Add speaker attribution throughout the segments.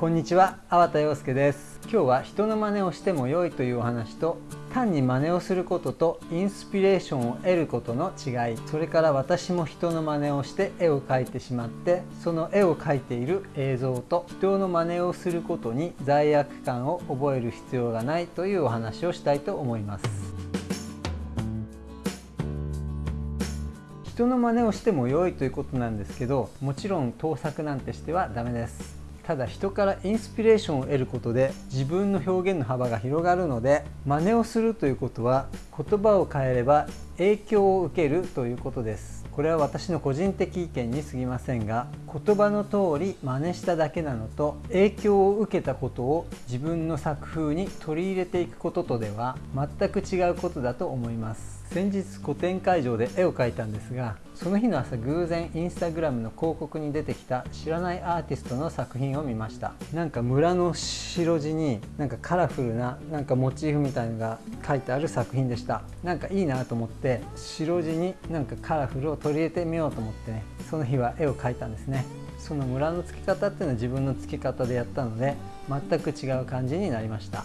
Speaker 1: こんにちは、粟田洋介です。今日は人の真似をしても良いというお話と単に真似をすることとインスピレーションを得ることの違いそれから私も人の真似をして絵を描いてしまってその絵を描いている映像と人の真似をすることに罪悪感を覚える必要がないというお話をしたいと思います。人の真似をしても良いということなんですけどもちろん盗作なんてしてはダメです。ただ人からインスピレーションを得ることで自分の表現の幅が広がるので真似をするということは言葉を変えれば影響を受けるということです。これは私の個人的意見に過ぎませんが言葉の通り真似しただけなのと影響を受けたことを自分の作風に取り入れていくこととでは全く違うことだと思います。先日個展会場で絵を描いたんですがその日の朝偶然インスタグラムの広告に出てきた知らないアーティストの作品を見ました。なんか村の白地になんかカラフルななんかモチーフみたいのが書いてある作品でした。なんかいいなと思って白地になんかカラフルを取り入れてみようと思ってねその日は絵を描いたんですね。その村の付け方っていうのは自分の付け方でやったので全く違う感じになりました。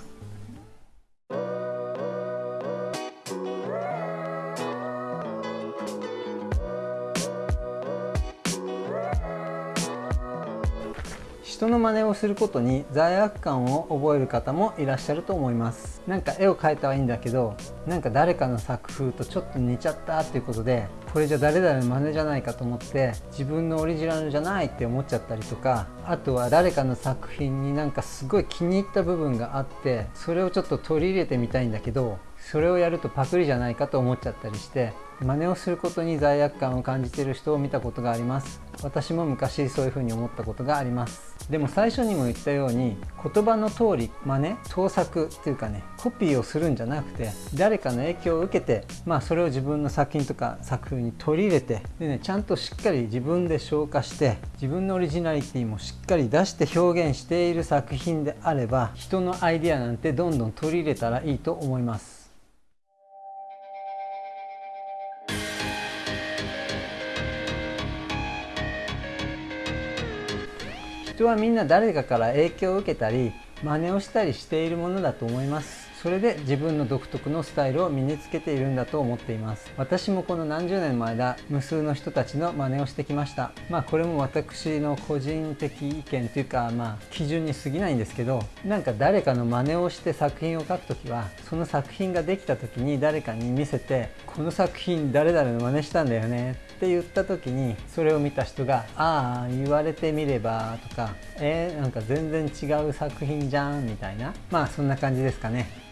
Speaker 1: 人の真似をすることに罪悪感を覚える方もいらっしゃると思います。なんか絵を描いたはいいんだけどなんか誰かの作風とちょっと似ちゃったっていうことでこれじゃ誰々の真似じゃないかと思って自分のオリジナルじゃないって思っちゃったりとかあとは誰かの作品になんかすごい気に入った部分があってそれをちょっと取り入れてみたいんだけどそれをやるとパクリじゃないかと思っちゃったりして真似をすることに罪悪感を感じている人を見たことがあります。私も昔そういうふうに思ったことがあります。でも最初にも言ったように言葉の通り真似盗作っていうかねコピーをするんじゃなくて誰かの影響を受けてまあそれを自分の作品とか作風に取り入れてでねちゃんとしっかり自分で消化して自分のオリジナリティもしっかり出して表現している作品であれば人のアイデアなんてどんどん取り入れたらいいと思います。人はみんな誰かから影響を受けたり真似をしたりしているものだと思います。それで自分の独特のスタイルを身につけているんだと思っています。私もこの何十年も間無数の人たちの真似をしてきました。まあこれも私の個人的意見というかまあ基準に過ぎないんですけどなんか誰かの真似をして作品を描くときはその作品ができた時に誰かに見せてこの作品誰々の真似したんだよね。って言った時にそれを見た人が「ああ言われてみれば」とか「えー、なんか全然違う作品じゃん」みたいなまあそんな感じですかね。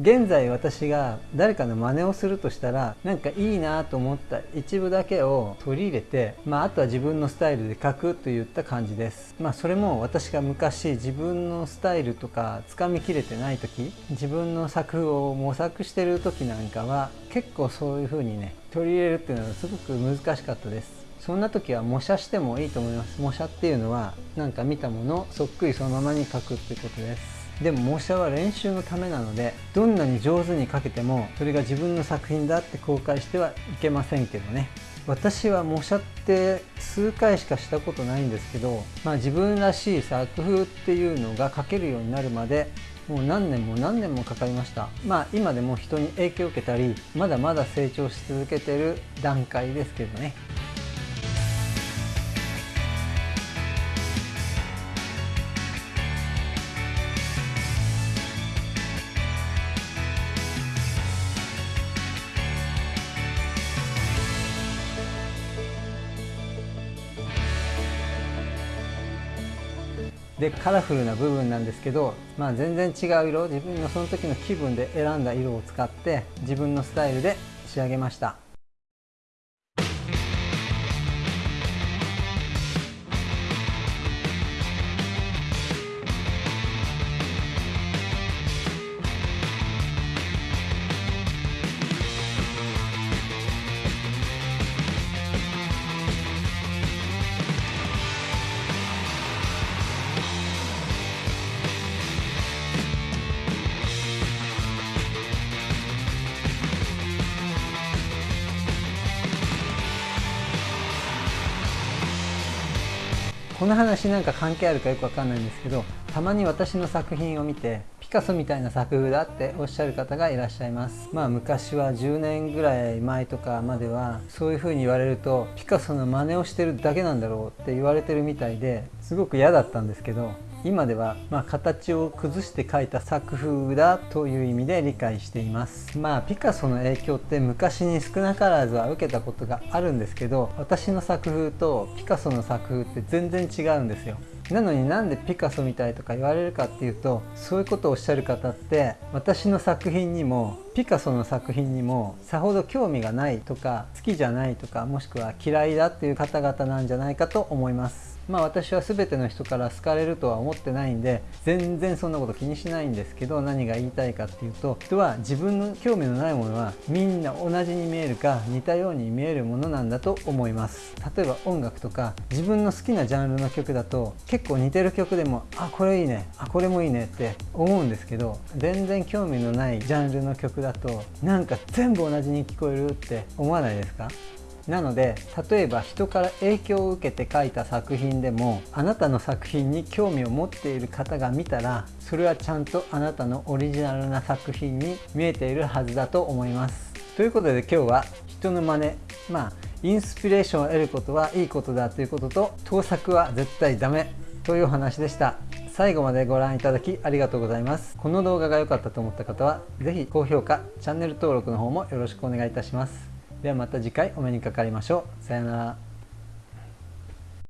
Speaker 1: 現在私が誰かの真似をするとしたらなんかいいなと思った一部だけを取り入れて、まあ、あとは自分のスタイルで書くといった感じです。まあそれも私が昔自分のスタイルとかつかみきれてない時自分の作風を模索してる時なんかは結構そういう風にね取り入れるっていうのはすごく難しかったです。そんな時は模写してもいいと思います。模写っていうのはなんか見たものそっくりそのままに書くってことです。でも模写は練習のためなのでどんなに上手に描けてもそれが自分の作品だって公開してはいけませんけどね。私は模写って数回しかしたことないんですけど、まあ、自分らしい作風っていうのが描けるようになるまでもう何年も何年もかかりました。まあ今でも人に影響を受けたりまだまだ成長し続けてる段階ですけどね。でカラフルな部分なんですけど、まあ、全然違う色自分のその時の気分で選んだ色を使って自分のスタイルで仕上げました。この話なんか関係あるかよくわかんないんですけどたまに私の作品を見てピカソみたいな作風だっておっしゃる方がいらっしゃいます。まあ昔は10年ぐらい前とかまではそういう風に言われるとピカソの真似をしてるだけなんだろうって言われてるみたいですごく嫌だったんですけど今では、まあ、形を崩して描いた作風だという意味で理解しています。まあピカソの影響って昔に少なからずは受けたことがあるんですけど私の作風とピカソの作風って全然違うんですよ。なのになんでピカソみたいとか言われるかっていうとそういうことをおっしゃる方って私の作品にもピカソの作品にもさほど興味がないとか好きじゃないとかもしくは嫌いだっていう方々なんじゃないかと思います。まあ私は全ての人から好かれるとは思ってないんで全然そんなこと気にしないんですけど何が言いたいかっていうと人は自分の興味のないものはみんな同じに見えるか似たように見えるものなんだと思います。例えば音楽とか自分の好きなジャンルの曲だと結構似てる曲でもあこれいいねあこれもいいねって思うんですけど全然興味のないジャンルの曲だとなんか全部同じに聞こえるって思わないですか？なので例えば人から影響を受けて書いた作品でもあなたの作品に興味を持っている方が見たらそれはちゃんとあなたのオリジナルな作品に見えているはずだと思います。ということで今日は人の真似まあインスピレーションを得ることはいいことだということと盗作は絶対ダメというお話でした。最後までご覧いただきありがとうございます。この動画が良かったと思った方は是非高評価チャンネル登録の方もよろしくお願いいたします。ではまた次回お目にかかりましょう。さようなら。